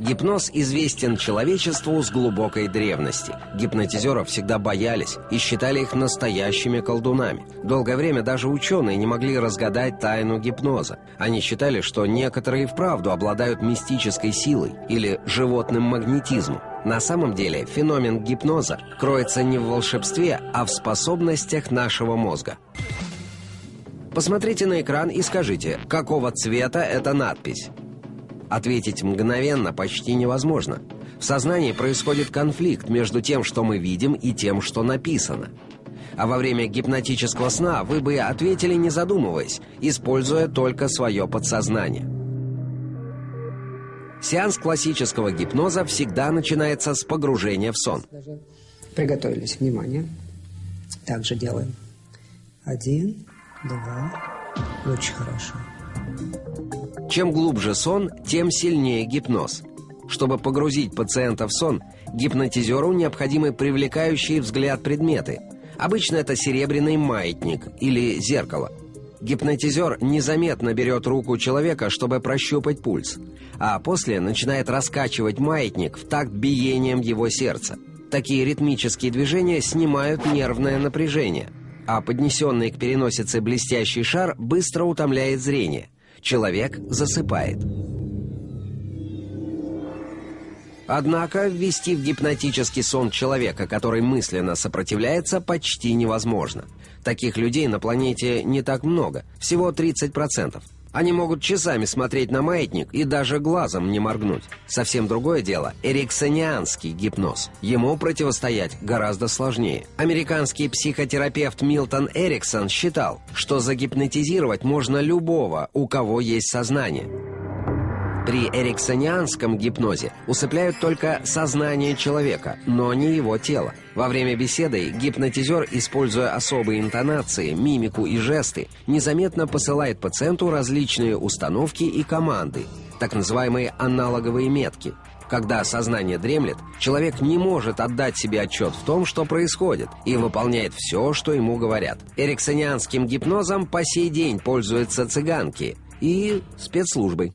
Гипноз известен человечеству с глубокой древности. Гипнотизеров всегда боялись и считали их настоящими колдунами. Долгое время даже ученые не могли разгадать тайну гипноза. Они считали, что некоторые вправду обладают мистической силой или животным магнетизмом. На самом деле феномен гипноза кроется не в волшебстве, а в способностях нашего мозга. Посмотрите на экран и скажите, какого цвета эта надпись. Ответить мгновенно почти невозможно. В сознании происходит конфликт между тем, что мы видим, и тем, что написано. А во время гипнотического сна вы бы ответили, не задумываясь, используя только свое подсознание. Сеанс классического гипноза всегда начинается с погружения в сон. Приготовились, внимание. Также делаем. Один, два. Очень хорошо. Чем глубже сон, тем сильнее гипноз. Чтобы погрузить пациента в сон, гипнотизеру необходимы привлекающие взгляд предметы. Обычно это серебряный маятник или зеркало. Гипнотизер незаметно берет руку человека, чтобы прощупать пульс, а после начинает раскачивать маятник в такт биением его сердца. Такие ритмические движения снимают нервное напряжение, а поднесенный к переносице блестящий шар быстро утомляет зрение – Человек засыпает. Однако ввести в гипнотический сон человека, который мысленно сопротивляется, почти невозможно. Таких людей на планете не так много, всего 30%. Они могут часами смотреть на маятник и даже глазом не моргнуть. Совсем другое дело – эриксонианский гипноз. Ему противостоять гораздо сложнее. Американский психотерапевт Милтон Эриксон считал, что загипнотизировать можно любого, у кого есть сознание. При эриксонианском гипнозе усыпляют только сознание человека, но не его тело. Во время беседы гипнотизер, используя особые интонации, мимику и жесты, незаметно посылает пациенту различные установки и команды, так называемые аналоговые метки. Когда сознание дремлет, человек не может отдать себе отчет в том, что происходит, и выполняет все, что ему говорят. Эриксонианским гипнозом по сей день пользуются цыганки и спецслужбы.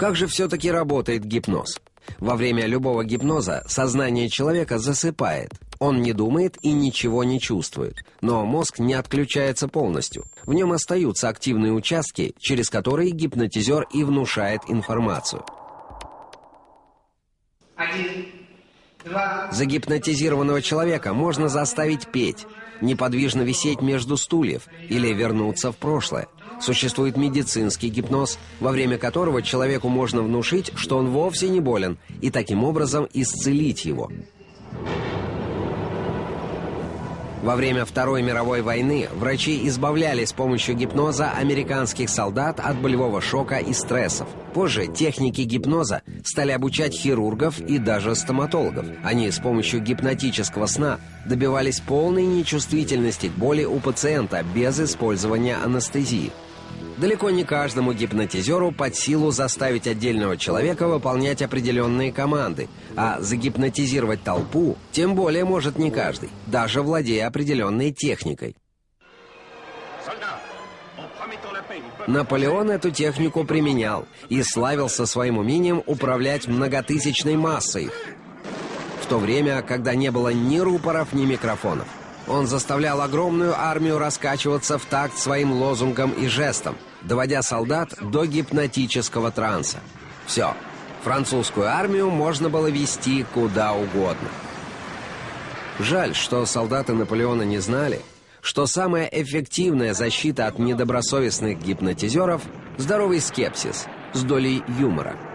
Как же все-таки работает гипноз? Во время любого гипноза сознание человека засыпает. Он не думает и ничего не чувствует. Но мозг не отключается полностью. В нем остаются активные участки, через которые гипнотизер и внушает информацию. Один, два. Загипнотизированного человека можно заставить петь, неподвижно висеть между стульев или вернуться в прошлое. Существует медицинский гипноз, во время которого человеку можно внушить, что он вовсе не болен, и таким образом исцелить его. Во время Второй мировой войны врачи избавляли с помощью гипноза американских солдат от болевого шока и стрессов. Позже техники гипноза стали обучать хирургов и даже стоматологов. Они с помощью гипнотического сна добивались полной нечувствительности к боли у пациента без использования анестезии. Далеко не каждому гипнотизеру под силу заставить отдельного человека выполнять определенные команды, а загипнотизировать толпу тем более может не каждый, даже владея определенной техникой. Наполеон эту технику применял и славился своим умением управлять многотысячной массой, в то время, когда не было ни рупоров, ни микрофонов. Он заставлял огромную армию раскачиваться в такт своим лозунгам и жестам, доводя солдат до гипнотического транса. Все, французскую армию можно было вести куда угодно. Жаль, что солдаты Наполеона не знали, что самая эффективная защита от недобросовестных гипнотизеров – здоровый скепсис с долей юмора –